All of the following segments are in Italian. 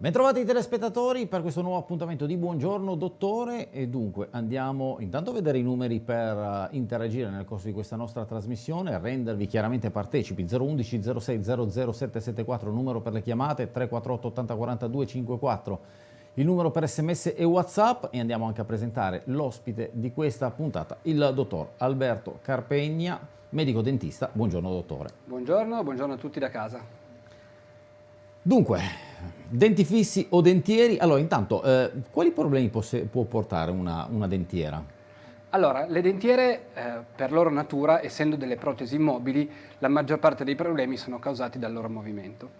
Bentrovati telespettatori per questo nuovo appuntamento di Buongiorno Dottore e dunque andiamo intanto a vedere i numeri per uh, interagire nel corso di questa nostra trasmissione, rendervi chiaramente partecipi 011 06 00774 numero per le chiamate 348 80 42 54 il numero per sms e whatsapp e andiamo anche a presentare l'ospite di questa puntata, il dottor Alberto Carpegna, medico dentista. Buongiorno dottore. Buongiorno, buongiorno a tutti da casa. Dunque, denti fissi o dentieri? Allora, intanto, eh, quali problemi può portare una, una dentiera? Allora, le dentiere, eh, per loro natura, essendo delle protesi mobili, la maggior parte dei problemi sono causati dal loro movimento.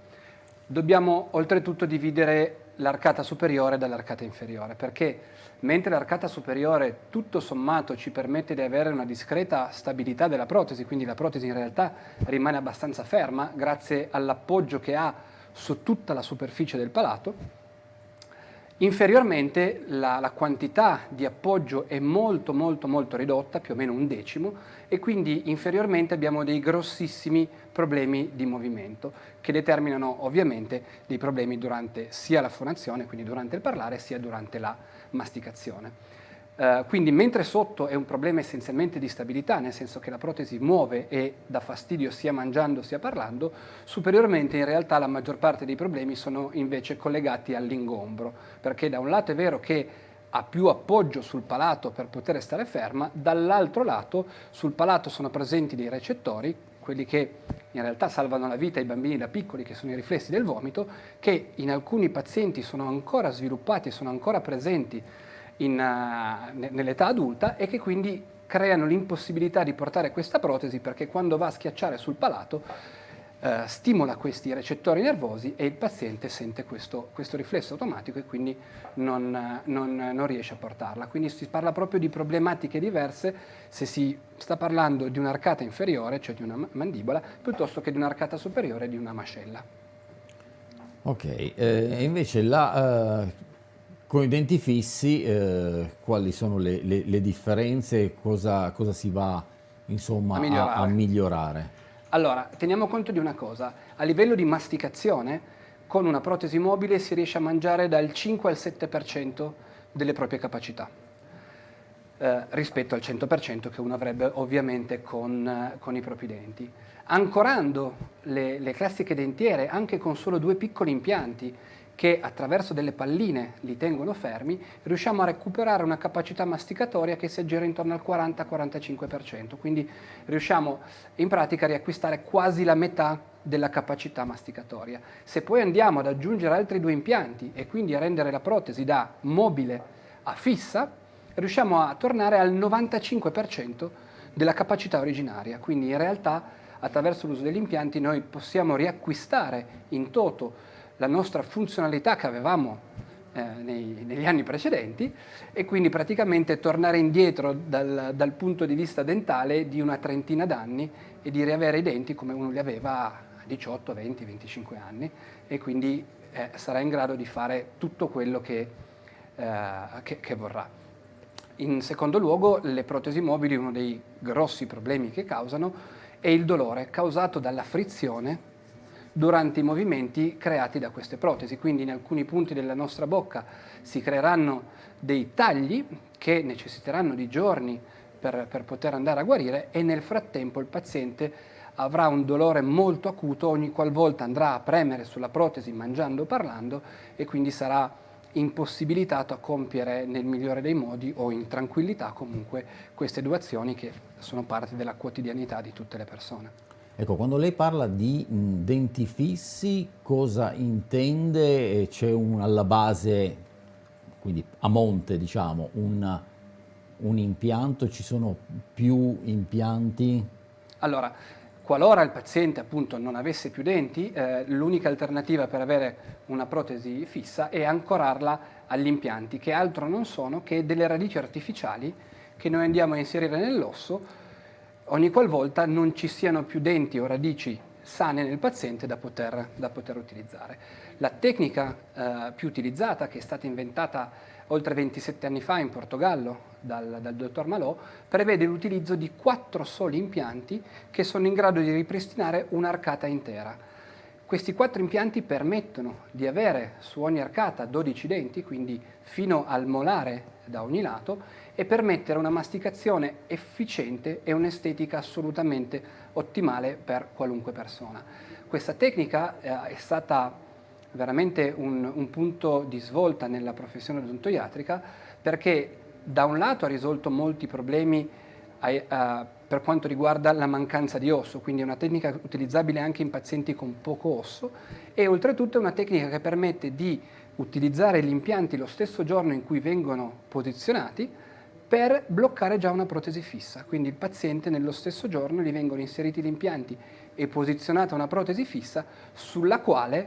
Dobbiamo oltretutto dividere l'arcata superiore dall'arcata inferiore, perché mentre l'arcata superiore tutto sommato ci permette di avere una discreta stabilità della protesi, quindi la protesi in realtà rimane abbastanza ferma grazie all'appoggio che ha su tutta la superficie del palato, Inferiormente la, la, quantità di appoggio è molto molto molto ridotta, più o meno un decimo, e quindi inferiormente abbiamo dei grossissimi problemi di movimento che determinano ovviamente dei problemi durante sia la fonazione, quindi durante il parlare, sia durante la masticazione. Uh, quindi mentre sotto è un problema essenzialmente di stabilità, nel senso che la protesi muove e dà fastidio sia mangiando sia parlando, superiormente in realtà la maggior parte dei problemi sono invece collegati all'ingombro, perché da un lato è vero che ha più appoggio sul palato per poter stare ferma, dall'altro lato sul palato sono presenti dei recettori, quelli che in realtà salvano la vita ai bambini da piccoli, che sono i riflessi del vomito, che in alcuni pazienti sono ancora sviluppati, sono ancora presenti nell'età adulta e che quindi creano l'impossibilità di portare questa protesi perché quando va a schiacciare sul palato uh, stimola questi recettori nervosi e il paziente sente questo, questo riflesso automatico e quindi non, non, non, riesce a portarla. Quindi si parla proprio di problematiche diverse se si sta parlando di un'arcata inferiore, cioè di una mandibola, piuttosto che di un'arcata superiore, di una mascella. Ok, eh, invece la... Uh con i denti fissi, eh, quali sono le, le, le differenze, cosa, cosa, si va insomma, a, migliorare. A, a migliorare? Allora, teniamo conto di una cosa, a livello di masticazione, con una protesi mobile si riesce a mangiare dal 5 al 7% delle proprie capacità. Eh, rispetto al 100% che uno avrebbe ovviamente con, eh, con i propri denti. Ancorando le, le classiche dentiere anche con solo due piccoli impianti che attraverso delle palline li tengono fermi, riusciamo a recuperare una capacità masticatoria che si aggira intorno al 40-45%, quindi riusciamo in pratica a riacquistare quasi la metà della capacità masticatoria. Se poi andiamo ad aggiungere altri due impianti e quindi a rendere la protesi da mobile a fissa, riusciamo a tornare al 95% della capacità originaria, quindi in realtà attraverso l'uso degli impianti noi possiamo riacquistare in toto la nostra funzionalità che avevamo eh, nei, negli anni precedenti e quindi praticamente tornare indietro dal, dal punto di vista dentale di una trentina d'anni e di riavere i denti come uno li aveva a 18, 20, 25 anni e quindi eh, sarà in grado di fare tutto quello che, eh, che, che vorrà. In secondo luogo, le protesi mobili, uno dei grossi problemi che causano è il dolore causato dalla frizione durante i movimenti creati da queste protesi. Quindi in alcuni punti della nostra bocca si creeranno dei tagli che necessiteranno di giorni per, per poter andare a guarire e nel frattempo il paziente avrà un dolore molto acuto ogni qualvolta andrà a premere sulla protesi mangiando o parlando e quindi sarà impossibilitato a compiere nel migliore dei modi o in tranquillità comunque queste due azioni che sono parte della quotidianità di tutte le persone. Ecco, quando lei parla di denti fissi, cosa intende? C'è alla base, quindi a monte, diciamo, un, un impianto? Ci sono più impianti? Allora, qualora il paziente appunto non avesse più denti, eh, l'unica alternativa per avere una protesi fissa è ancorarla agli impianti, che altro non sono che delle radici artificiali che noi andiamo a inserire nell'osso ogni qualvolta non ci siano più denti o radici sane nel paziente da poter, da poter utilizzare. La tecnica eh, più utilizzata, che è stata inventata oltre 27 anni fa in Portogallo dal, dal dottor Malò, prevede l'utilizzo di quattro soli impianti che sono in grado di ripristinare un'arcata intera. Questi quattro impianti permettono di avere su ogni arcata 12 denti, quindi fino al molare da ogni lato, e permettere una masticazione efficiente e un'estetica assolutamente ottimale per qualunque persona. Questa tecnica eh, è stata veramente un, un, punto di svolta nella professione odontoiatrica perché da un lato ha risolto molti problemi ai, uh, per quanto riguarda la mancanza di osso, quindi è una tecnica utilizzabile anche in pazienti con poco osso e oltretutto è una tecnica che permette di utilizzare gli impianti lo stesso giorno in cui vengono posizionati per bloccare già una protesi fissa. Quindi il paziente nello stesso giorno gli vengono inseriti gli impianti e posizionata una protesi fissa sulla quale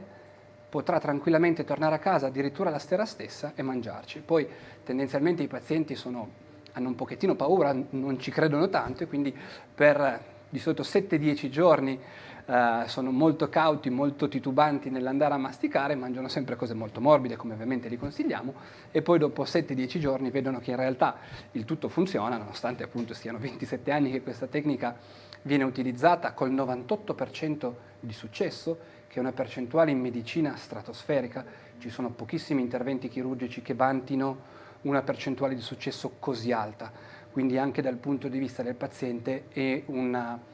potrà tranquillamente tornare a casa addirittura la sera stessa e mangiarci. Poi tendenzialmente i pazienti sono, hanno un pochettino paura, non ci credono tanto e quindi per di solito 7-10 giorni Uh, sono molto cauti, molto titubanti nell'andare a masticare, mangiano sempre cose molto morbide, come ovviamente li consigliamo, e poi dopo 7-10 giorni vedono che in realtà il tutto funziona, nonostante appunto siano 27 anni che questa tecnica viene utilizzata col 98% di successo, che è una percentuale in medicina stratosferica, ci sono pochissimi interventi chirurgici che vantino una percentuale di successo così alta, quindi anche dal punto di vista del paziente è una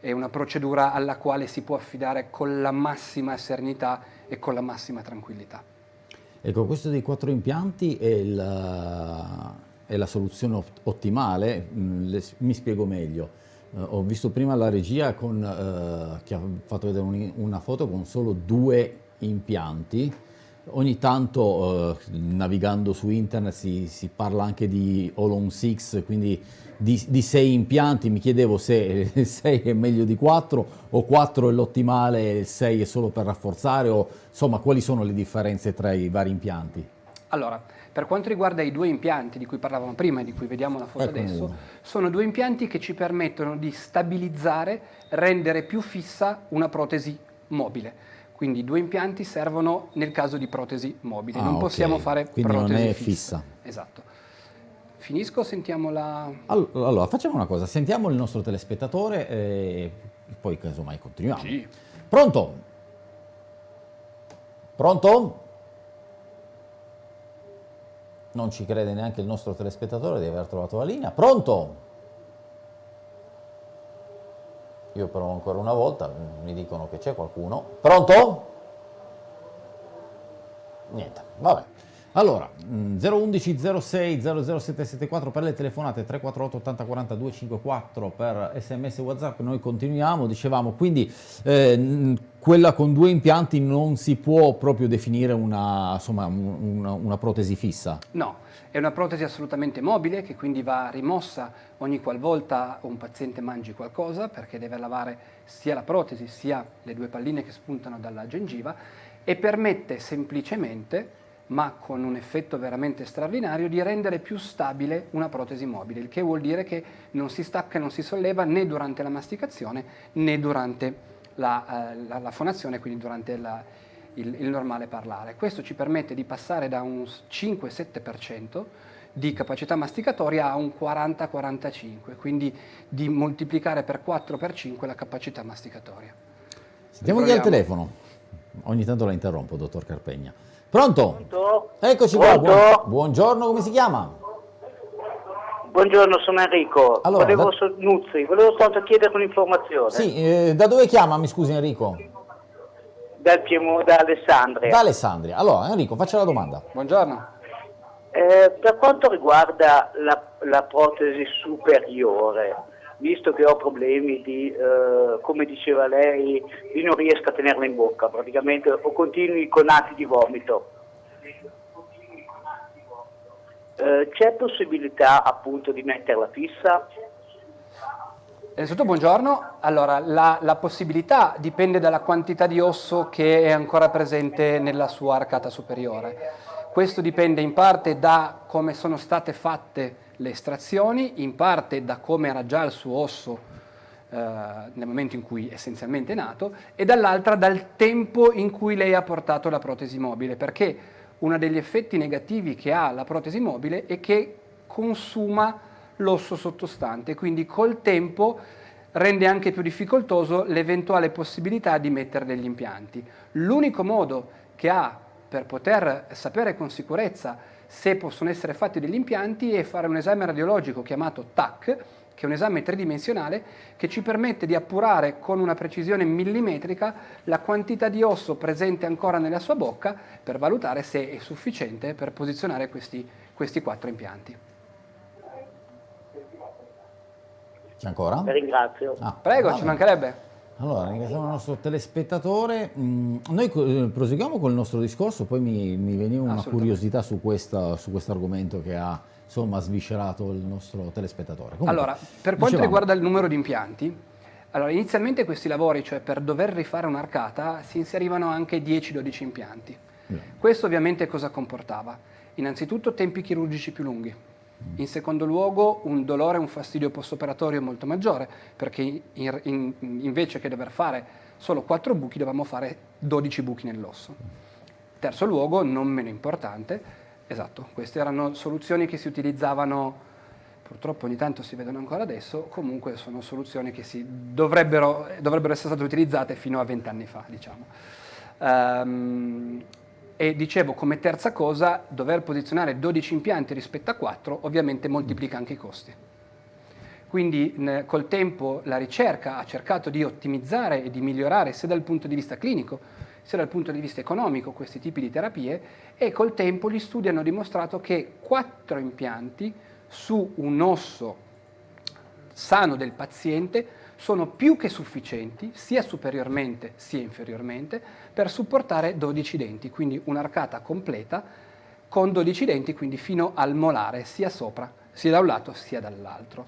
è una procedura alla quale si può affidare con la massima serenità e con la massima tranquillità. Ecco, questo dei quattro impianti è la, è la soluzione ottimale, mm, mi spiego meglio. Uh, ho visto prima la regia con, uh, che ha fatto vedere un, una foto con solo due impianti, Ogni tanto eh, navigando su internet si, si, parla anche di All on 6, quindi di, di, sei impianti, mi chiedevo se 6 è meglio di 4 o 4 è l'ottimale e il 6 è solo per rafforzare o insomma quali sono le differenze tra i vari impianti? Allora, per quanto riguarda i due impianti di cui parlavamo prima e di cui vediamo la foto ecco adesso, uno. sono due impianti che ci permettono di stabilizzare, rendere più fissa una protesi mobile. Quindi i due impianti servono nel caso di protesi mobili, ah, non possiamo okay. fare Quindi protesi non è fissa. fissa. Esatto. Finisco, sentiamo la... Allora, facciamo una cosa, sentiamo il nostro telespettatore e poi casomai continuiamo. Sì. Pronto? Pronto? Non ci crede neanche il nostro telespettatore di aver trovato la linea. Pronto? Io provo ancora una volta, mi dicono che c'è qualcuno. Pronto? Niente, vabbè. Allora, 011 06 00774 per le telefonate, 348 80 40 254 per sms whatsapp, noi continuiamo, dicevamo, quindi eh, quella con due impianti non si può proprio definire una, insomma, una, una protesi fissa? No, è una protesi assolutamente mobile che quindi va rimossa ogni qualvolta un paziente mangi qualcosa perché deve lavare sia la protesi sia le due palline che spuntano dalla gengiva e permette semplicemente ma con un effetto veramente straordinario, di rendere più stabile una protesi mobile, il che vuol dire che non si stacca e non si solleva né durante la masticazione né durante la, eh, la, la fonazione, quindi durante la, il, il, normale parlare. Questo ci permette di passare da un 5-7% di capacità masticatoria a un 40-45, quindi di moltiplicare per 4 per 5 la capacità masticatoria. Sentiamo chi al telefono. Ogni tanto la interrompo, dottor Carpegna. Pronto? Pronto? Eccoci Pronto? qua. buongiorno, come si chiama? Buongiorno, sono Enrico. Allora, volevo, da... Nuzzi, volevo soltanto chiedere un'informazione. Sì, eh, da dove chiama, mi scusi Enrico? Dal Piemo, da Alessandria. Da Alessandria. Allora, Enrico, faccia la domanda. Buongiorno. Eh, per quanto riguarda la, la protesi superiore, visto che ho problemi di, eh, come diceva lei, di non riesco a tenerla in bocca, praticamente ho continui conati di vomito. Eh, c'è possibilità appunto di metterla fissa? Innanzitutto buongiorno, allora la, la, possibilità dipende dalla quantità di osso che è ancora presente nella sua arcata superiore. Questo dipende in parte da come sono state fatte le estrazioni, in parte da come era già il suo osso eh, nel momento in cui essenzialmente è nato, e dall'altra dal tempo in cui lei ha portato la protesi mobile, perché uno degli effetti negativi che ha la protesi mobile è che consuma l'osso sottostante, quindi col tempo rende anche più difficoltoso l'eventuale possibilità di mettere degli impianti. L'unico modo che ha per poter sapere con sicurezza se possono essere fatti degli impianti è fare un esame radiologico chiamato TAC, che è un esame tridimensionale che ci permette di appurare con una precisione millimetrica la quantità di osso presente ancora nella sua bocca per valutare se è sufficiente per posizionare questi, questi quattro impianti. C'è ancora? Vi ringrazio. Ah, Prego, ci mancherebbe. Allora, ringraziamo il nostro telespettatore. Mm, noi eh, proseguiamo col nostro discorso, poi mi, mi veniva una curiosità su, questa, su questo argomento che ha insomma, sviscerato il nostro telespettatore. Comunque, allora, per quanto dicevamo... riguarda il numero di impianti, allora, inizialmente questi lavori, cioè per dover rifare un'arcata, si inserivano anche 10-12 impianti. Questo ovviamente cosa comportava? Innanzitutto tempi chirurgici più lunghi, in secondo luogo un dolore e un fastidio post-operatorio molto maggiore, perché in, in, invece che dover fare solo 4 buchi dovevamo fare 12 buchi nell'osso. Terzo luogo, non meno importante, esatto, queste erano soluzioni che si utilizzavano, purtroppo ogni tanto si vedono ancora adesso, comunque sono soluzioni che dovrebbero, dovrebbero, essere state utilizzate fino a 20 anni fa, diciamo. Um, e dicevo come terza cosa, dover posizionare 12 impianti rispetto a 4 ovviamente moltiplica anche i costi. Quindi col tempo la ricerca ha cercato di ottimizzare e di migliorare sia dal punto di vista clinico sia dal punto di vista economico questi tipi di terapie e col tempo gli studi hanno dimostrato che 4 impianti su un osso sano del paziente sono più che sufficienti, sia superiormente sia inferiormente, per supportare 12 denti, quindi un'arcata completa con 12 denti, quindi fino al molare, sia sopra, sia da un lato sia dall'altro.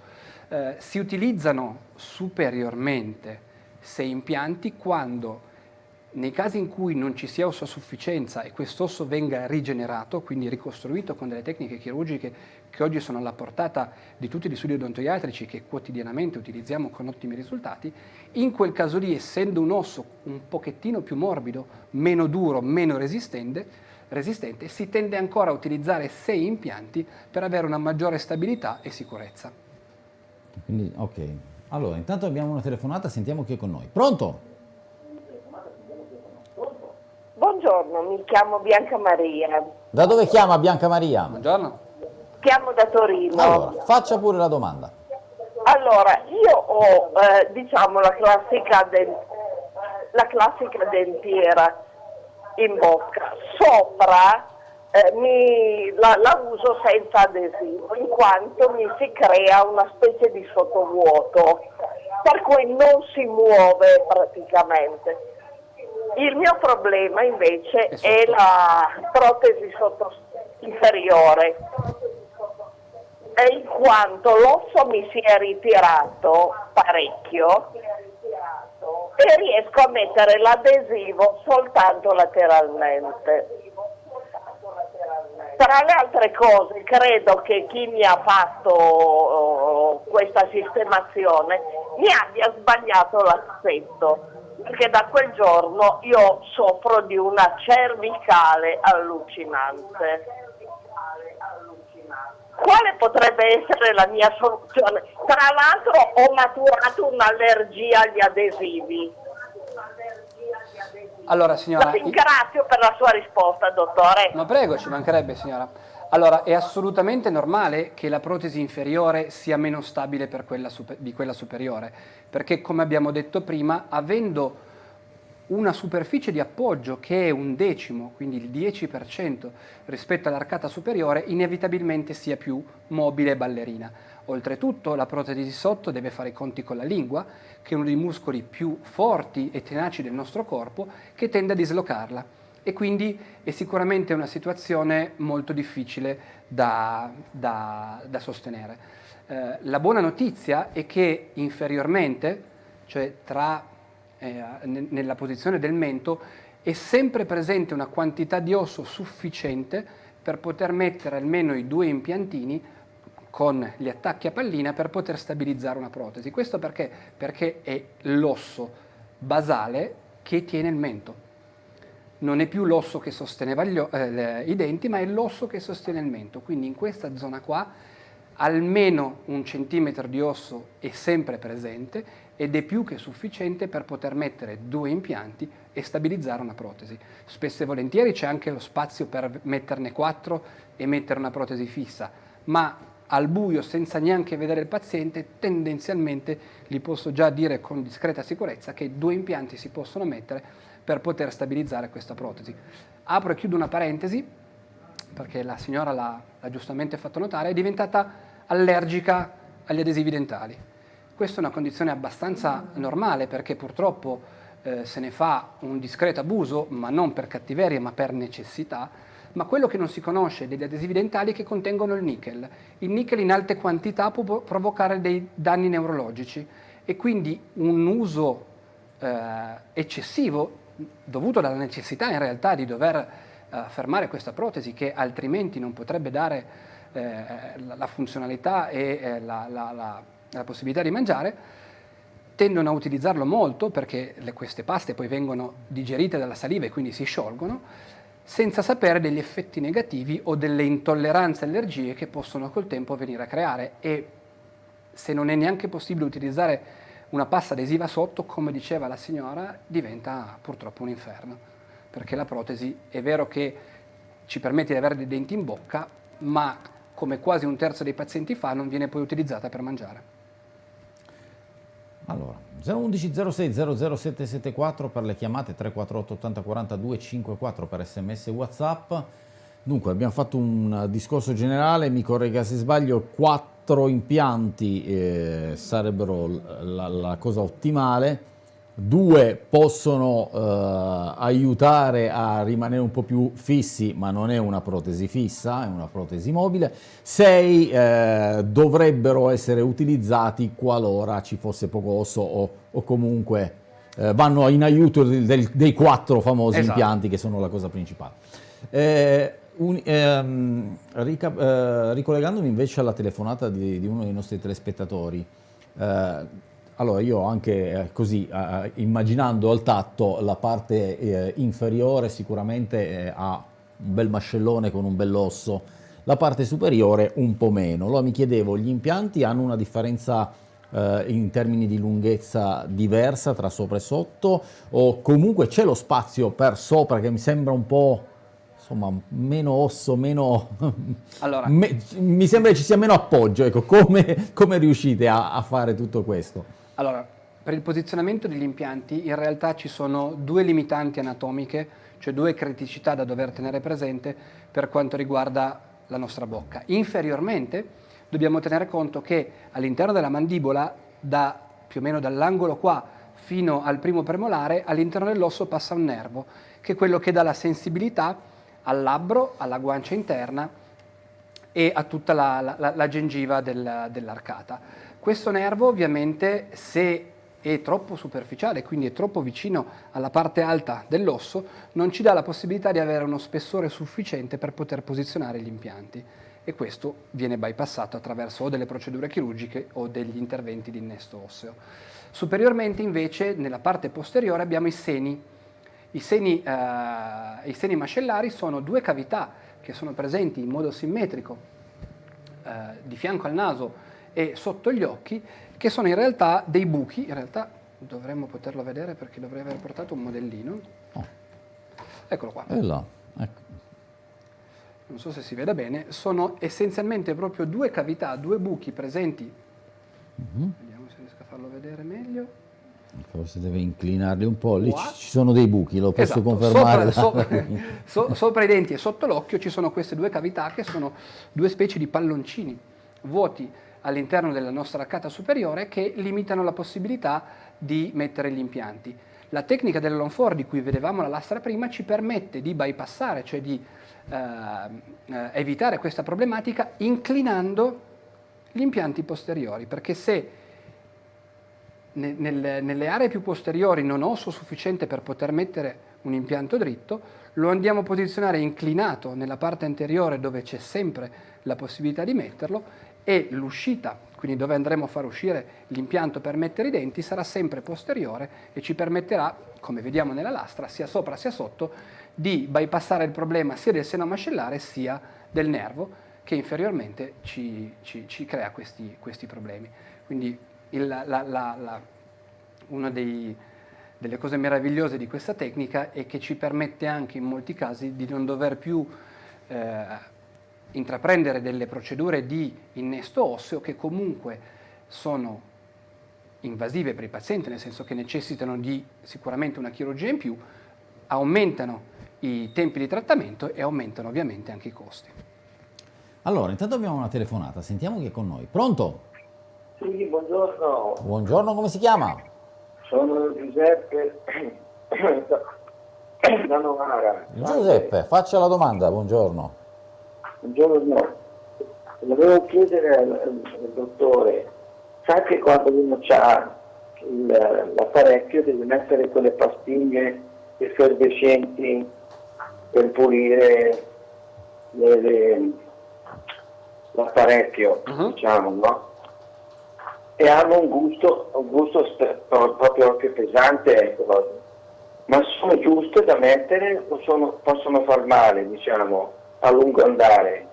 Eh, si utilizzano superiormente 6 impianti quando nei casi in cui non ci sia osso a sufficienza e quest'osso venga rigenerato, quindi ricostruito con delle tecniche chirurgiche che oggi sono alla portata di tutti gli studi odontoiatrici che quotidianamente utilizziamo con ottimi risultati, in quel caso lì, essendo un osso un pochettino più morbido, meno duro, meno resistente, resistente si tende ancora a utilizzare sei impianti per avere una maggiore stabilità e sicurezza. Quindi, ok. Allora, intanto abbiamo una telefonata, sentiamo chi è con noi. Pronto? Buongiorno, mi chiamo Bianca Maria. Da dove chiama Bianca Maria? Buongiorno. Chiamo da Torino. Allora, faccia pure la domanda. Allora, io ho, eh, diciamo, la classica, la classica, dentiera in bocca. Sopra eh, mi, la, la uso senza adesivo, in quanto mi si crea una specie di sottovuoto, per cui non si muove praticamente il mio problema invece è la protesi sotto inferiore, in quanto l'osso mi si è ritirato parecchio e riesco a mettere l'adesivo soltanto lateralmente. Tra le altre cose, credo che chi mi ha fatto oh, questa sistemazione mi abbia sbagliato l'aspetto perché da quel giorno io soffro di una cervicale allucinante. Quale potrebbe essere la mia soluzione? Tra l'altro ho maturato un'allergia agli adesivi. Allora, signora, la ringrazio per la sua risposta, dottore. Ma prego, ci mancherebbe, signora. Allora, è assolutamente normale che la protesi inferiore sia meno stabile quella di quella superiore, perché come abbiamo detto prima, avendo una superficie di appoggio che è un decimo, quindi il 10% rispetto all'arcata superiore, inevitabilmente sia più mobile e ballerina. Oltretutto la protesi di sotto deve fare i conti con la lingua, che è uno dei muscoli più forti e tenaci del nostro corpo, che tende a dislocarla e quindi è sicuramente una situazione molto difficile da, da, da sostenere. Eh, la buona notizia è che inferiormente, cioè tra, eh, nella posizione del mento, è sempre presente una quantità di osso sufficiente per poter mettere almeno i due impiantini con gli attacchi a pallina per poter stabilizzare una protesi. Questo perché? Perché è l'osso basale che tiene il mento non è più l'osso che sosteneva gli, eh, i denti, ma è l'osso che sostiene il mento. Quindi in questa zona qua almeno un centimetro di osso è sempre presente ed è più che sufficiente per poter mettere due impianti e stabilizzare una protesi. Spesso e volentieri c'è anche lo spazio per metterne quattro e mettere una protesi fissa, ma al buio senza neanche vedere il paziente tendenzialmente gli posso già dire con discreta sicurezza che due impianti si possono mettere per poter stabilizzare questa protesi. Apro e chiudo una parentesi perché la signora l'ha giustamente fatto notare, è diventata allergica agli adesivi dentali. Questa è una condizione abbastanza normale perché purtroppo eh, se ne fa un discreto abuso, ma non per cattiveria ma per necessità, ma quello che non si conosce degli adesivi dentali è che contengono il nickel. Il nickel in alte quantità può provocare dei danni neurologici e quindi un uso eh, eccessivo, dovuto dalla necessità in realtà di dover eh, fermare questa protesi che altrimenti non potrebbe dare eh, la, la, funzionalità e eh, la, la la possibilità di mangiare, tendono a utilizzarlo molto perché le, queste paste poi vengono digerite dalla saliva e quindi si sciolgono, senza sapere degli effetti negativi o delle intolleranze allergie che possono col tempo venire a creare. E se non è neanche possibile utilizzare una pasta adesiva sotto, come diceva la signora, diventa purtroppo un inferno, perché la protesi è vero che ci permette di avere dei denti in bocca, ma come quasi un terzo dei pazienti fa, non viene poi utilizzata per mangiare. Allora, 011 06 00774 per le chiamate 348 80 42 54 per sms whatsapp. Dunque abbiamo fatto un discorso generale, mi corregga se sbaglio, quattro impianti eh, sarebbero la, la cosa ottimale, due possono eh, aiutare a rimanere un po' più fissi, ma non è una protesi fissa, è una protesi mobile, sei eh, dovrebbero essere utilizzati qualora ci fosse poco osso o, o comunque eh, vanno in aiuto del, del, dei quattro famosi esatto. impianti che sono la cosa principale. Eh, un, ehm, rica, eh, ricollegandomi invece alla telefonata di, di, uno dei nostri telespettatori, eh, allora io anche eh, così, immaginando al tatto, la parte eh, inferiore sicuramente eh, ha un bel mascellone con un bell'osso, la parte superiore un po' meno. Allora mi chiedevo, gli impianti hanno una differenza eh, in termini di lunghezza diversa tra sopra e sotto o comunque c'è lo spazio per sopra che mi sembra un po' insomma, meno osso, meno... Allora. me, mi sembra che ci sia meno appoggio, ecco, come, come riuscite a, a fare tutto questo? Allora, per il posizionamento degli impianti in realtà ci sono due limitanti anatomiche, cioè due criticità da dover tenere presente per quanto riguarda la nostra bocca. Inferiormente dobbiamo tenere conto che all'interno della mandibola, da, più o meno dall'angolo qua fino al primo premolare, all'interno dell'osso passa un nervo, che è quello che dà la sensibilità al labbro, alla guancia interna e a tutta la, la, la gengiva del, dell'arcata. Questo nervo ovviamente se è troppo superficiale, quindi è troppo vicino alla parte alta dell'osso, non ci dà la possibilità di avere uno spessore sufficiente per poter posizionare gli impianti e questo viene bypassato attraverso o delle procedure chirurgiche o degli interventi di innesto osseo. Superiormente invece nella parte posteriore abbiamo i seni. I seni, eh, i seni mascellari sono due cavità che sono presenti in modo simmetrico eh, di fianco al naso e sotto gli occhi, che sono in realtà dei buchi, in realtà dovremmo poterlo vedere perché dovrei aver portato un modellino. Oh. Eccolo qua. È là, ecco. Non so se si vede bene, sono essenzialmente proprio due cavità, due buchi presenti. Mm -hmm. Vediamo se riesco a farlo vedere meglio. Forse deve inclinarli un po', lì Qua. ci sono dei buchi, lo posso esatto. confermare. Sopra, so, so, sopra, i denti e sotto l'occhio ci sono queste due cavità che sono due specie di palloncini vuoti all'interno della nostra arcata superiore che limitano la possibilità di mettere gli impianti. La tecnica dell'Alonfor di cui vedevamo la lastra prima ci permette di bypassare, cioè di eh, eh, evitare questa problematica inclinando gli impianti posteriori, perché se nel, nelle aree più posteriori non osso sufficiente per poter mettere un impianto dritto, lo andiamo a posizionare inclinato nella parte anteriore dove c'è sempre la possibilità di metterlo e l'uscita, quindi dove andremo a far uscire l'impianto per mettere i denti, sarà sempre posteriore e ci permetterà, come vediamo nella lastra, sia sopra sia sotto, di bypassare il problema sia del seno mascellare sia del nervo, che inferiormente ci, ci, ci crea questi, questi, problemi. Quindi il, la, la, la, una dei, delle cose meravigliose di questa tecnica è che ci permette anche in molti casi di non dover più eh, intraprendere delle procedure di innesto osseo che comunque sono invasive per i pazienti, nel senso che necessitano di sicuramente una chirurgia in più, aumentano i tempi di trattamento e aumentano ovviamente anche i costi. Allora, intanto abbiamo una telefonata, sentiamo chi è con noi. Pronto? Sì, buongiorno. Buongiorno, come si chiama? Sono Giuseppe da Novara. Giuseppe, faccia la domanda, buongiorno. Buongiorno. Volevo chiedere al, al dottore, sa che quando uno ha l'apparecchio deve mettere quelle pastiglie effervescenti per pulire l'apparecchio, uh -huh. diciamo, no? E hanno un gusto, un gusto proprio anche pesante, ecco. Ma sono giuste da mettere o sono, possono far male, diciamo, a lungo andare?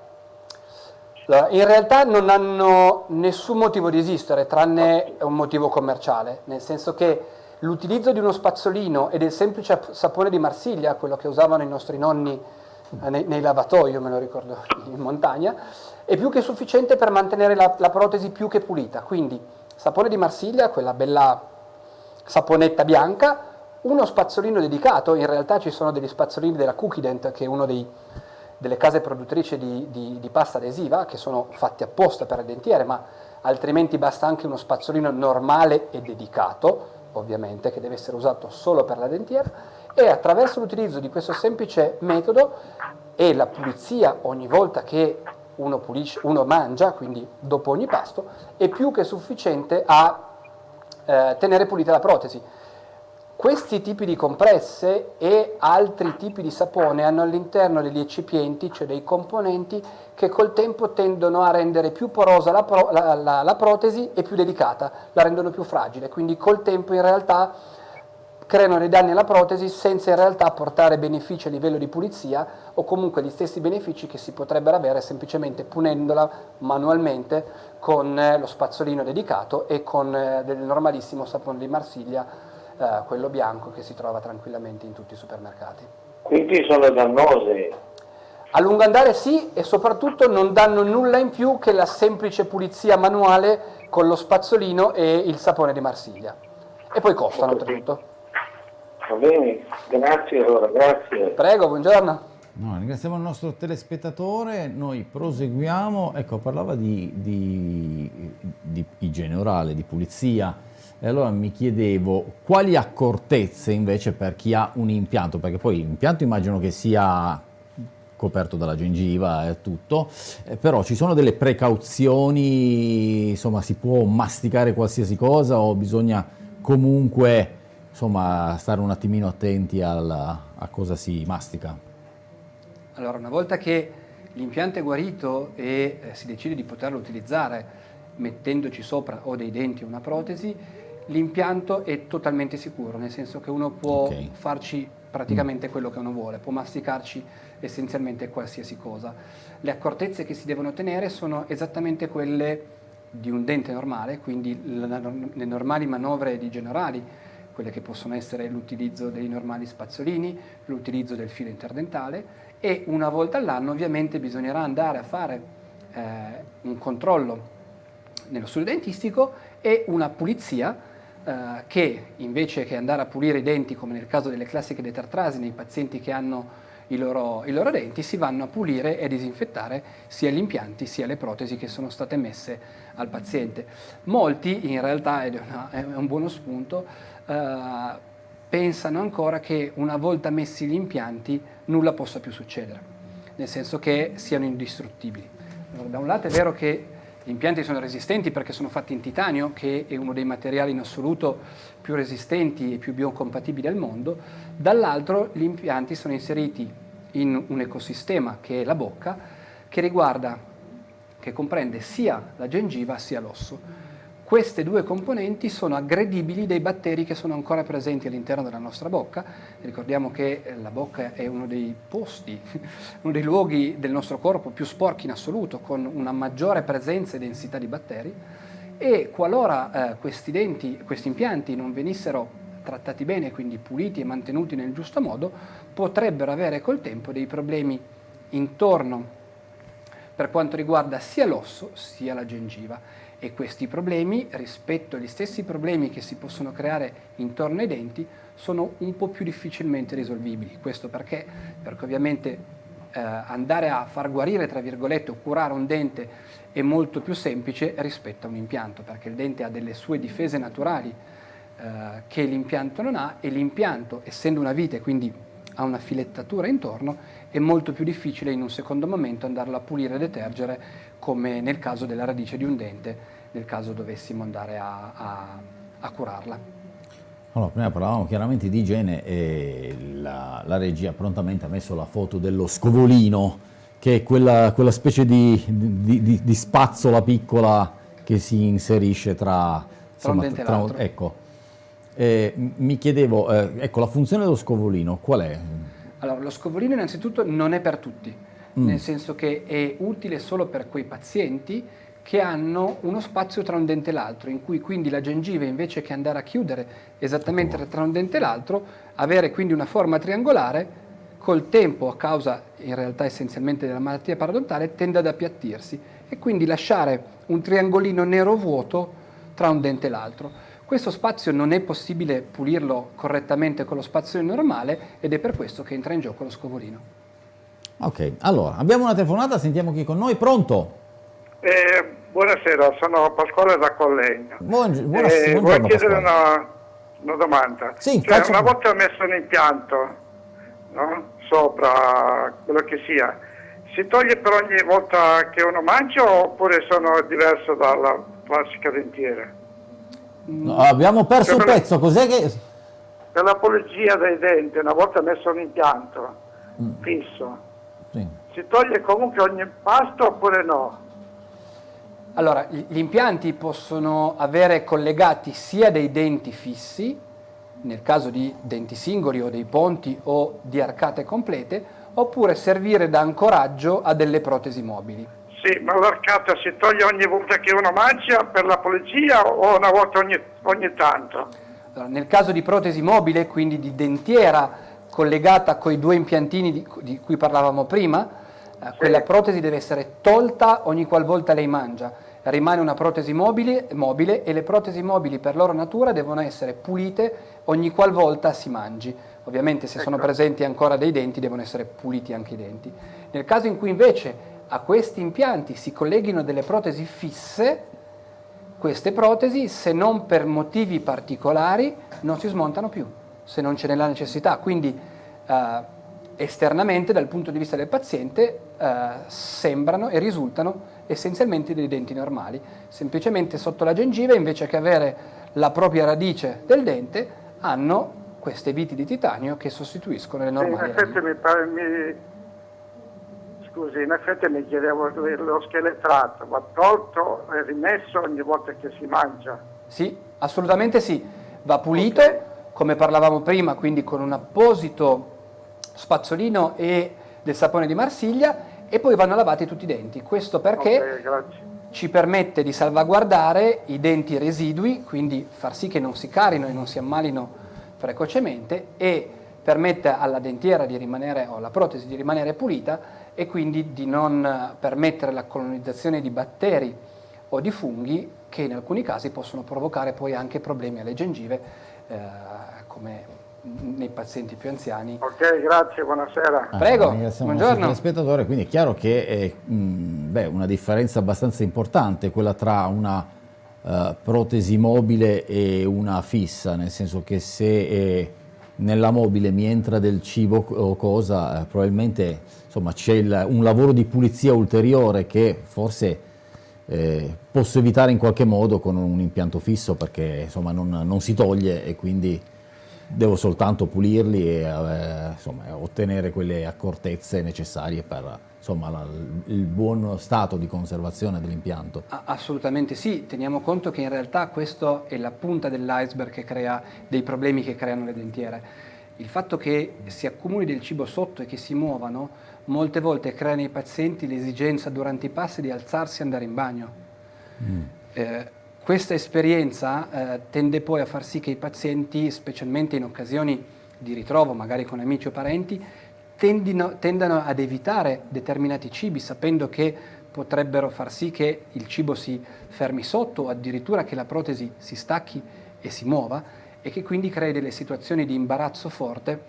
In realtà non hanno nessun motivo di esistere, tranne un motivo commerciale, nel senso che l'utilizzo di uno spazzolino e del semplice sapone di Marsiglia, quello che usavano i nostri nonni eh, nei, nei lavatoi, io me lo ricordo in montagna, è più che sufficiente per mantenere la, la protesi più che pulita. Quindi sapone di Marsiglia, quella bella saponetta bianca, uno spazzolino dedicato, in realtà ci sono degli spazzolini della Cookident, che è una delle case produttrici di, di, di, pasta adesiva, che sono fatti apposta per le dentiere, ma altrimenti basta anche uno spazzolino normale e dedicato, ovviamente, che deve essere usato solo per la dentiera, e attraverso l'utilizzo di questo semplice metodo e la pulizia ogni volta che uno, pulisce, uno mangia, quindi dopo ogni pasto, è più che sufficiente a eh, tenere pulita la protesi. Questi tipi di compresse e altri tipi di sapone hanno all'interno degli eccipienti, cioè dei componenti, che col tempo tendono a rendere più porosa la, pro, la, la, la protesi e più delicata, la rendono più fragile, quindi col tempo in realtà creano dei danni alla protesi senza in realtà portare benefici a livello di pulizia o comunque gli stessi benefici che si potrebbero avere semplicemente punendola manualmente con eh, lo spazzolino dedicato e con eh, del normalissimo sapone di Marsiglia, eh, quello bianco che si trova tranquillamente in tutti i supermercati. Quindi sono dannose? A lungo andare sì e soprattutto non danno nulla in più che la semplice pulizia manuale con lo spazzolino e il sapone di Marsiglia. E poi costano oltretutto. Va bene, grazie allora, grazie. Prego, buongiorno. No, ringraziamo il nostro telespettatore, noi proseguiamo, ecco parlava di, di, di igiene orale, di pulizia, e allora mi chiedevo quali accortezze invece per chi ha un impianto, perché poi l'impianto immagino che sia coperto dalla gengiva e tutto, eh, però ci sono delle precauzioni, insomma si può masticare qualsiasi cosa o bisogna comunque insomma, stare un attimino attenti alla, a cosa si mastica? Allora, una volta che l'impianto è guarito e eh, si decide di poterlo utilizzare mettendoci sopra o dei denti o una protesi, l'impianto è totalmente sicuro, nel senso che uno può okay. farci praticamente quello che uno vuole, può masticarci essenzialmente qualsiasi cosa. Le accortezze che si devono tenere sono esattamente quelle di un dente normale, quindi le normali manovre di generali, quelle che possono essere l'utilizzo dei normali spazzolini, l'utilizzo del filo interdentale e una volta all'anno ovviamente bisognerà andare a fare eh, un controllo nello studio dentistico e una pulizia eh, che invece che andare a pulire i denti come nel caso delle classiche detartrasi nei pazienti che hanno i loro, i loro, denti si vanno a pulire e disinfettare sia gli impianti sia le protesi che sono state messe al paziente. Molti in realtà, ed è, una, è un buono spunto, eh, pensano ancora che una volta messi gli impianti nulla possa più succedere, nel senso che siano indistruttibili. Allora, da un lato è vero che gli impianti sono resistenti perché sono fatti in titanio, che è uno dei materiali in assoluto più resistenti e più biocompatibili al mondo, dall'altro gli impianti sono inseriti in un ecosistema che è la bocca, che riguarda, che comprende sia la gengiva sia l'osso. Queste due componenti sono aggredibili dai batteri che sono ancora presenti all'interno della nostra bocca. Ricordiamo che eh, la bocca è uno dei posti, uno dei luoghi del nostro corpo più sporchi in assoluto, con una maggiore presenza e densità di batteri e qualora eh, questi denti, questi impianti non venissero trattati bene, quindi puliti e mantenuti nel giusto modo, potrebbero avere col tempo dei problemi intorno per quanto riguarda sia l'osso sia la gengiva e questi problemi rispetto agli stessi problemi che si possono creare intorno ai denti sono un po' più difficilmente risolvibili. Questo perché? Perché ovviamente eh, andare a far guarire, tra virgolette, o curare un dente è molto più semplice rispetto a un impianto, perché il dente ha delle sue difese naturali eh, che l'impianto non ha e l'impianto, essendo una vite, quindi ha una filettatura intorno, è molto più difficile in un secondo momento andarlo a pulire e detergere come nel caso della radice di un dente, nel caso dovessimo andare a, a, a curarla. Allora, prima parlavamo chiaramente di igiene e la, la, regia prontamente ha messo la foto dello scovolino, che è quella, quella specie di, di, di, di, spazzola piccola che si inserisce tra... Tra un dente e l'altro. Ecco, eh, mi chiedevo, eh, ecco, la funzione dello scovolino qual è? Allora, lo scovolino innanzitutto non è per tutti, mm. nel senso che è utile solo per quei pazienti che hanno uno spazio tra un dente e l'altro, in cui quindi la gengiva invece che andare a chiudere esattamente tra un dente e l'altro, avere quindi una forma triangolare, col tempo, a causa in realtà essenzialmente della malattia parodontale, tende ad appiattirsi e quindi lasciare un triangolino nero vuoto tra un dente e l'altro. Questo spazio non è possibile pulirlo correttamente con lo spazio normale ed è per questo che entra in gioco lo scovolino. Ok, allora abbiamo una telefonata, sentiamo chi è con noi, pronto? Eh, buonasera, sono Pasquale da Collegno. Buongi buonasera, eh, voglio chiedere una, una, domanda. Sì, cioè, una volta messo un impianto no? sopra quello che sia, si toglie per ogni volta che uno mangia oppure sono diverso dalla classica dentiera? No, abbiamo perso un pezzo, cos'è che... Per la pulizia dei denti, una volta messo un impianto mm. fisso, sì. si toglie comunque ogni pasto oppure no? Allora, gli impianti possono avere collegati sia dei denti fissi, nel caso di denti singoli o dei ponti o di arcate complete, oppure servire da ancoraggio a delle protesi mobili. Sì, ma l'arcata si toglie ogni volta che uno mangia per la pulizia o una volta ogni, ogni tanto? Allora, nel caso di protesi mobile, quindi di dentiera collegata con i due impiantini di, di cui parlavamo prima, eh, quella protesi deve essere tolta ogni qualvolta lei mangia. Rimane una protesi mobile, mobile e le protesi mobili per loro natura devono essere pulite ogni qualvolta si mangi. Ovviamente se ecco. sono presenti ancora dei denti devono essere puliti anche i denti. Nel caso in cui invece a questi impianti si colleghino delle protesi fisse, queste protesi, se non per motivi particolari, non si smontano più, se non ce n'è la necessità. Quindi eh, esternamente, dal punto di vista del paziente, eh, sembrano e risultano essenzialmente dei denti normali. Semplicemente sotto la gengiva, invece che avere la propria radice del dente, hanno queste viti di titanio che sostituiscono le normali. Scusi, in effetti mi chiedevo lo scheletrato, va tolto e rimesso ogni volta che si mangia? Sì, assolutamente sì, va pulito, okay. Come parlavamo prima, quindi con un apposito spazzolino e del sapone di Marsiglia e poi vanno lavati tutti i denti. Questo perché okay, ci permette di salvaguardare i denti residui, quindi far sì che non si carino e non si ammalino precocemente e permette alla dentiera di rimanere, o alla protesi di rimanere pulita e quindi di non permettere la colonizzazione di batteri o di funghi che in alcuni casi possono provocare poi anche problemi alle gengive eh, come nei pazienti più anziani. Ok, grazie, buonasera. Ah, Prego, buongiorno. spettatore, quindi è chiaro che è mh, beh, una differenza abbastanza importante quella tra una uh, protesi mobile e una fissa, nel senso che se è nella mobile mi entra del cibo o cosa, eh, probabilmente c'è un lavoro di pulizia ulteriore che forse eh, posso evitare in qualche modo con un impianto fisso perché insomma, non, non, si toglie e quindi devo soltanto pulirli e eh, insomma, ottenere quelle accortezze necessarie per insomma, la, il buon stato di conservazione dell'impianto. Assolutamente sì, teniamo conto che in realtà questa è la punta dell'iceberg che crea dei problemi che creano le dentiere. Il fatto che si accumuli del cibo sotto e che si muovano molte volte crea nei pazienti l'esigenza durante i passi di alzarsi e andare in bagno. Mm. Eh, questa esperienza eh, tende poi a far sì che i pazienti, specialmente in occasioni di ritrovo, magari con amici o parenti, tendino, tendano ad evitare determinati cibi sapendo che potrebbero far sì che il cibo si fermi sotto o addirittura che la protesi si stacchi e si muova e che quindi crei delle situazioni di imbarazzo forte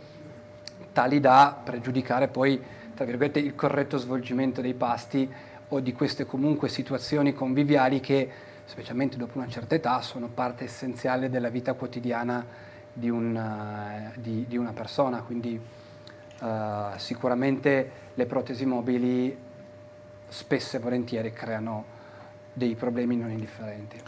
tali da pregiudicare poi tra virgolette il corretto svolgimento dei pasti o di queste comunque situazioni conviviali che specialmente dopo una certa età sono parte essenziale della vita quotidiana di, un, di, di una persona quindi Uh, sicuramente le protesi mobili spesso e volentieri creano dei problemi non indifferenti.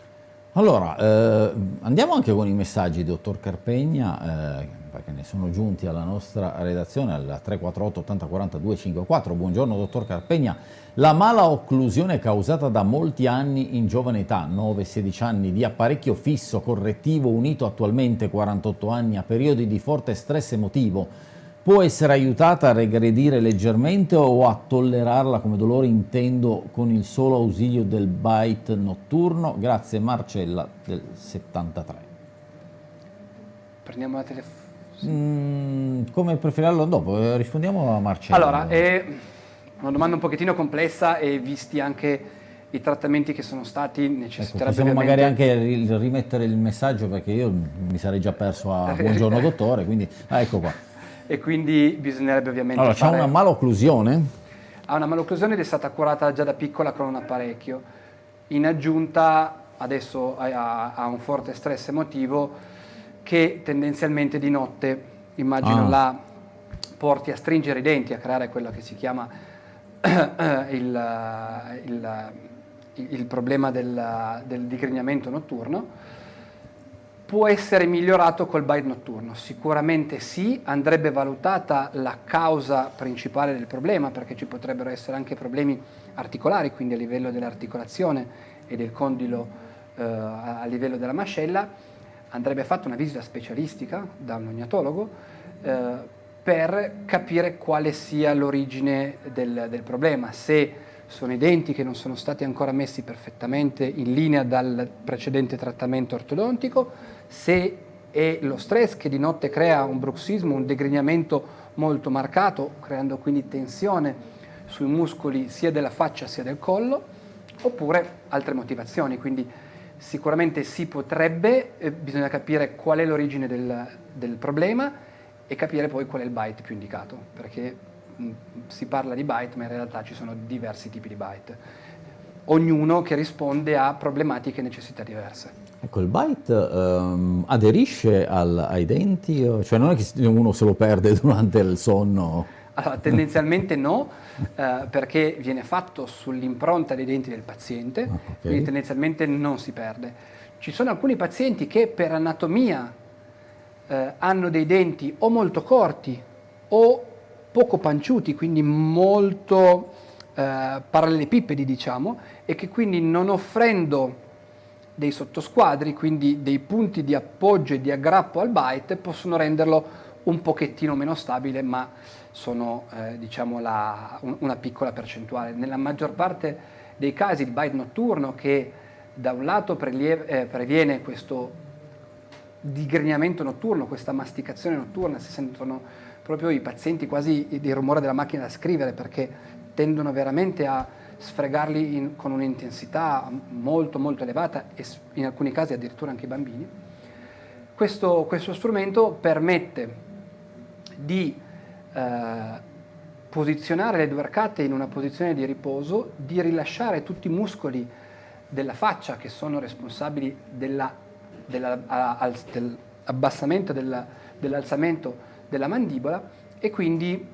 Allora, eh, andiamo anche con i messaggi, dottor Carpegna, eh, perché ne sono giunti alla nostra redazione al 348 80 40 254. Buongiorno, dottor Carpegna. La mala occlusione causata da molti anni in giovane età, 9-16 anni, di apparecchio fisso correttivo unito attualmente 48 anni a periodi di forte stress emotivo, può essere aiutata a regredire leggermente o a tollerarla come dolore intendo con il solo ausilio del bite notturno? Grazie Marcella del 73. Prendiamo la telefonata. Mm, come preferirlo dopo? Eh, rispondiamo a Marcella. Allora, è una domanda un pochettino complessa e visti anche i trattamenti che sono stati necessitari. Ecco, possiamo magari anche rimettere il messaggio perché io mi sarei già perso a buongiorno dottore, quindi ah, ecco qua e quindi bisognerebbe ovviamente Allora, fare... c'è una malocclusione? Ha una malocclusione ed è stata curata già da piccola con un apparecchio. In aggiunta adesso ha un forte stress emotivo che tendenzialmente di notte, immagino, ah. la porti a stringere i denti, a creare quello che si chiama il, il, il problema del, del digrignamento notturno può essere migliorato col bite notturno? Sicuramente sì, andrebbe valutata la causa principale del problema perché ci potrebbero essere anche problemi articolari, quindi a livello dell'articolazione e del condilo eh, a livello della mascella, andrebbe fatta una visita specialistica da un ognatologo eh, per capire quale sia l'origine del, del problema, se sono i denti che non sono stati ancora messi perfettamente in linea dal precedente trattamento ortodontico, se è lo stress che di notte crea un bruxismo, un degrignamento molto marcato, creando quindi tensione sui muscoli sia della faccia sia del collo, oppure altre motivazioni. Quindi sicuramente si potrebbe, eh, bisogna capire qual è l'origine del, del, problema e capire poi qual è il bite più indicato, perché mh, si parla di bite ma in realtà ci sono diversi tipi di bite, ognuno che risponde a problematiche e necessità diverse. Ecco, il bite um, aderisce al, ai denti? Cioè non è che uno se lo perde durante il sonno? Allora, tendenzialmente no, eh, perché viene fatto sull'impronta dei denti del paziente, ah, okay. quindi tendenzialmente non si perde. Ci sono alcuni pazienti che per anatomia eh, hanno dei denti o molto corti o poco panciuti, quindi molto eh, parallelepipedi diciamo, e che quindi non offrendo dei sottosquadri, quindi dei punti di appoggio e di aggrappo al byte, possono renderlo un pochettino meno stabile, ma sono eh, diciamo la, un, una piccola percentuale. Nella maggior parte dei casi il byte notturno che da un lato prelieve, eh, previene questo digrignamento notturno, questa masticazione notturna, si sentono proprio i pazienti quasi il rumore della macchina da scrivere perché tendono veramente a sfregarli in, con un'intensità molto molto elevata e in alcuni casi addirittura anche i bambini. Questo, questo strumento permette di eh, posizionare le due arcate in una posizione di riposo, di rilasciare tutti i muscoli della faccia che sono responsabili dell'abbassamento, dell dell'alzamento della mandibola e quindi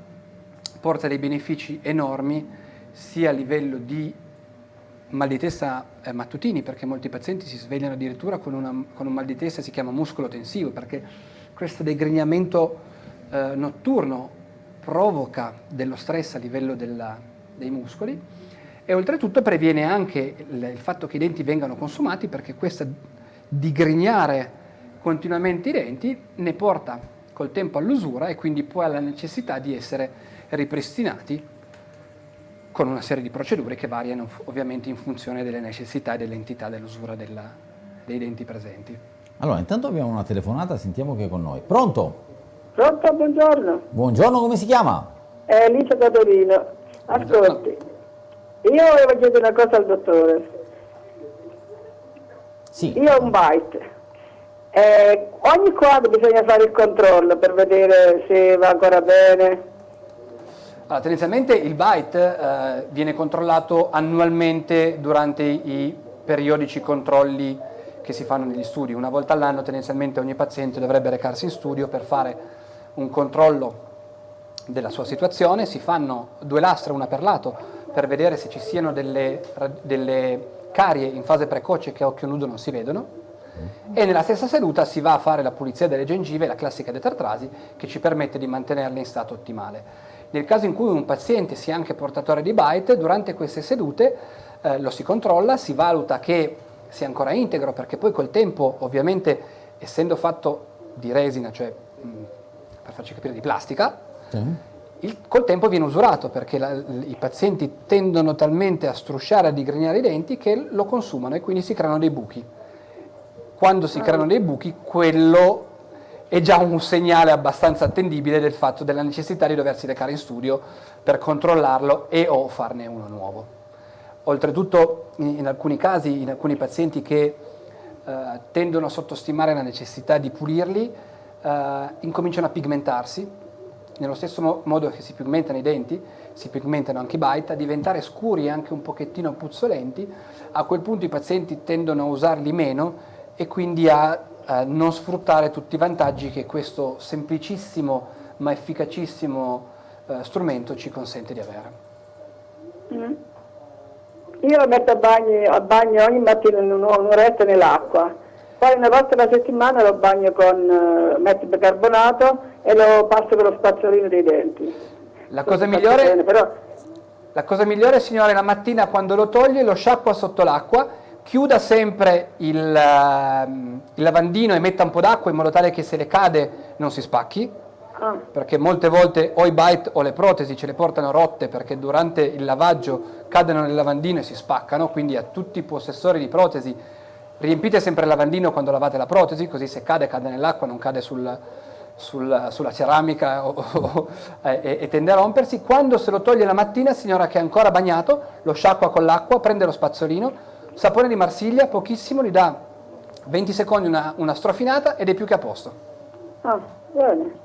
porta dei benefici enormi sia a livello di mal di testa eh, mattutini, perché molti pazienti si svegliano addirittura con, una, con, un mal di testa, si chiama muscolo tensivo, perché questo degrignamento eh, notturno provoca dello stress a livello della, dei muscoli e oltretutto previene anche il, il, fatto che i denti vengano consumati perché questo digrignare continuamente i denti ne porta col tempo all'usura e quindi poi alla necessità di essere ripristinati con una serie di procedure che variano ovviamente in funzione delle necessità e dell'entità dell'usura dei denti presenti. Allora, intanto abbiamo una telefonata, sentiamo che è con noi. Pronto? Pronto, buongiorno. Buongiorno, come si chiama? È Alice da Torino. Ascolti, io volevo chiedere una cosa al dottore. Sì. Io ho un bite. Eh, ogni quadro bisogna fare il controllo per vedere se va ancora bene. Allora, tendenzialmente il byte eh, viene controllato annualmente durante i periodici controlli che si fanno negli studi. Una volta all'anno tendenzialmente ogni paziente dovrebbe recarsi in studio per fare un controllo della sua situazione, si fanno due lastre una per lato per vedere se ci siano delle, delle carie in fase precoce che a occhio nudo non si vedono e nella stessa seduta si va a fare la pulizia delle gengive, la classica detartrasi, che ci permette di mantenerle in stato ottimale. Nel caso in cui un paziente sia anche portatore di bite, durante queste sedute eh, lo si controlla, si valuta che sia ancora integro, perché poi col tempo, ovviamente, essendo fatto di resina, cioè mh, per farci capire di plastica, sì. il, col tempo viene usurato, perché la, i pazienti tendono talmente a strusciare, a digrignare i denti, che lo consumano e quindi si creano dei buchi. Quando si creano dei buchi, quello è già un segnale abbastanza attendibile del fatto della necessità di doversi recare in studio per controllarlo e o farne uno nuovo. Oltretutto in alcuni casi, in alcuni pazienti che eh, tendono a sottostimare la necessità di pulirli, eh, incominciano a pigmentarsi, nello stesso mo modo che si pigmentano i denti, si pigmentano anche i bite, a diventare scuri e anche un pochettino puzzolenti, a quel punto i pazienti tendono a usarli meno e quindi a eh, non sfruttare tutti i vantaggi che questo semplicissimo ma efficacissimo eh, strumento ci consente di avere. Mm. Io lo metto a bagno, a bagno ogni mattina un'oretta nell'acqua, poi una volta alla settimana lo bagno con uh, metto bicarbonato e lo passo con lo spazzolino dei denti. La cosa, migliore, bene, però... la cosa migliore, signore, la mattina quando lo toglie lo sciacqua sotto l'acqua chiuda sempre il, uh, il lavandino e metta un po' d'acqua in modo tale che se le cade non si spacchi, ah. perché molte volte o i bite o le protesi ce le portano rotte perché durante il lavaggio cadono nel lavandino e si spaccano, quindi a tutti i possessori di protesi riempite sempre il lavandino quando lavate la protesi, così se cade cade nell'acqua, non cade sul, sul, sulla ceramica o, o, e, e tende a rompersi. Quando se lo toglie la mattina, signora che è ancora bagnato, lo sciacqua con l'acqua, prende lo spazzolino, sapone di Marsiglia, pochissimo, gli dà 20 secondi una, una strofinata ed è più che a posto. Ah, bene.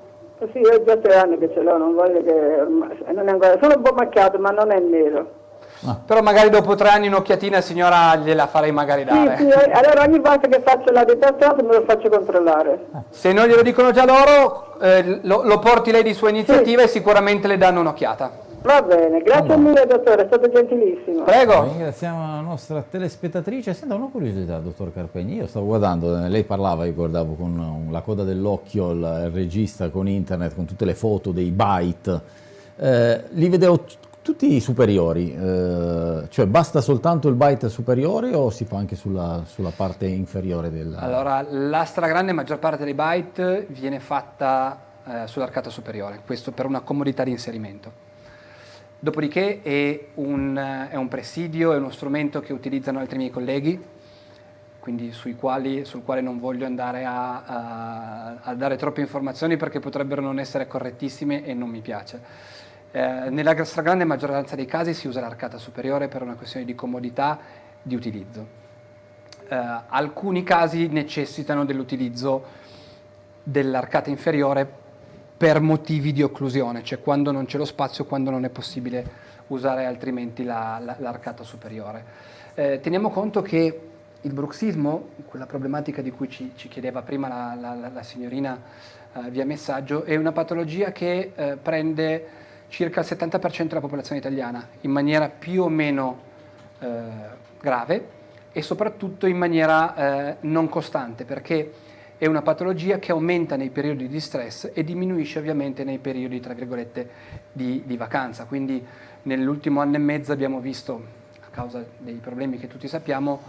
Sì, io già tre anni che ce l'ho, non voglio che... Non è ancora, sono un po' macchiato, ma non è nero. Ah. Però magari dopo tre anni un'occhiatina signora gliela farei magari dare. Sì, sì, eh, allora ogni volta che faccio la detassato me lo faccio controllare. Se non glielo dicono già loro, eh, lo, lo, porti lei di sua iniziativa sì. e sicuramente le danno un'occhiata. Va bene, grazie allora. mille dottore, è stato gentilissimo. Prego. Ringraziamo la nostra telespettatrice. Senta una curiosità, dottor Carpegni, io stavo guardando, lei parlava, ricordavo, con la coda dell'occhio, il regista con internet, con tutte le foto dei byte. Eh, li vedevo tutti superiori, eh, cioè basta soltanto il byte superiore o si fa anche sulla, sulla parte inferiore del... Allora, la stragrande maggior parte dei byte viene fatta eh, sull'arcata superiore, questo per una comodità di inserimento. Dopodiché è un, è un, presidio, è uno strumento che utilizzano altri miei colleghi, quindi quali, sul quale non voglio andare a, a, a, dare troppe informazioni perché potrebbero non essere correttissime e non mi piace. Eh, nella stragrande maggioranza dei casi si usa l'arcata superiore per una questione di comodità di utilizzo. Eh, alcuni casi necessitano dell'utilizzo dell'arcata inferiore per motivi di occlusione, cioè quando non c'è lo spazio, quando non è possibile usare altrimenti l'arcata la, superiore. Eh, teniamo conto che il bruxismo, quella problematica di cui ci, ci chiedeva prima la, la, la signorina eh, via messaggio, è una patologia che eh, prende circa il 70% della popolazione italiana in maniera più o meno eh, grave e soprattutto in maniera eh, non costante perché è una patologia che aumenta nei periodi di stress e diminuisce ovviamente nei periodi, tra virgolette, di, di vacanza. Quindi nell'ultimo anno e mezzo abbiamo visto, a causa dei problemi che tutti sappiamo,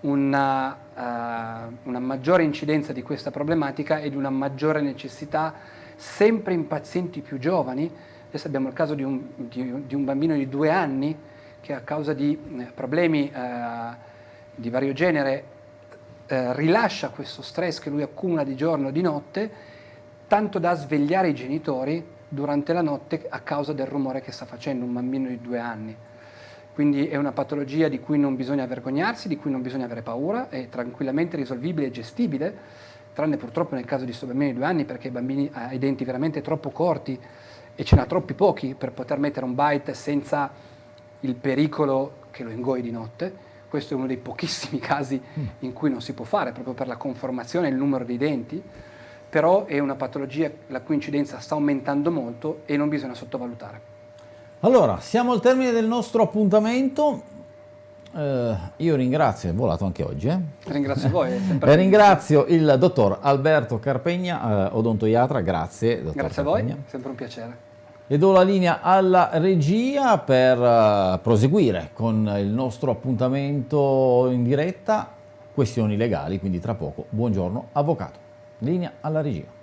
una, uh, una maggiore incidenza di questa problematica ed una maggiore necessità sempre in pazienti più giovani. Adesso abbiamo il caso di un, di, di un bambino di due anni che a causa di eh, problemi uh, di vario genere eh, rilascia questo stress che lui accumula di giorno e di notte, tanto da svegliare i genitori durante la notte a causa del rumore che sta facendo un bambino di due anni. Quindi è una patologia di cui non bisogna vergognarsi, di cui non bisogna avere paura, è tranquillamente risolvibile e gestibile, tranne purtroppo nel caso di questo bambino di due anni perché i bambini ha i denti veramente troppo corti e ce n'ha troppi pochi per poter mettere un bite senza il pericolo che lo ingoi di notte questo è uno dei pochissimi casi mm. in cui non si può fare, proprio per la conformazione e il numero di denti, però è una patologia la cui incidenza sta aumentando molto e non bisogna sottovalutare. Allora, siamo al termine del nostro appuntamento. Eh, io ringrazio, è volato anche oggi. Eh? Ringrazio voi. ringrazio il dottor Alberto Carpegna, eh, odontoiatra, grazie. Dottor grazie Carpegna. a voi, sempre un piacere. E do la linea alla regia per uh, proseguire con il nostro appuntamento in diretta, questioni legali, quindi tra poco. Buongiorno avvocato. Linea alla regia.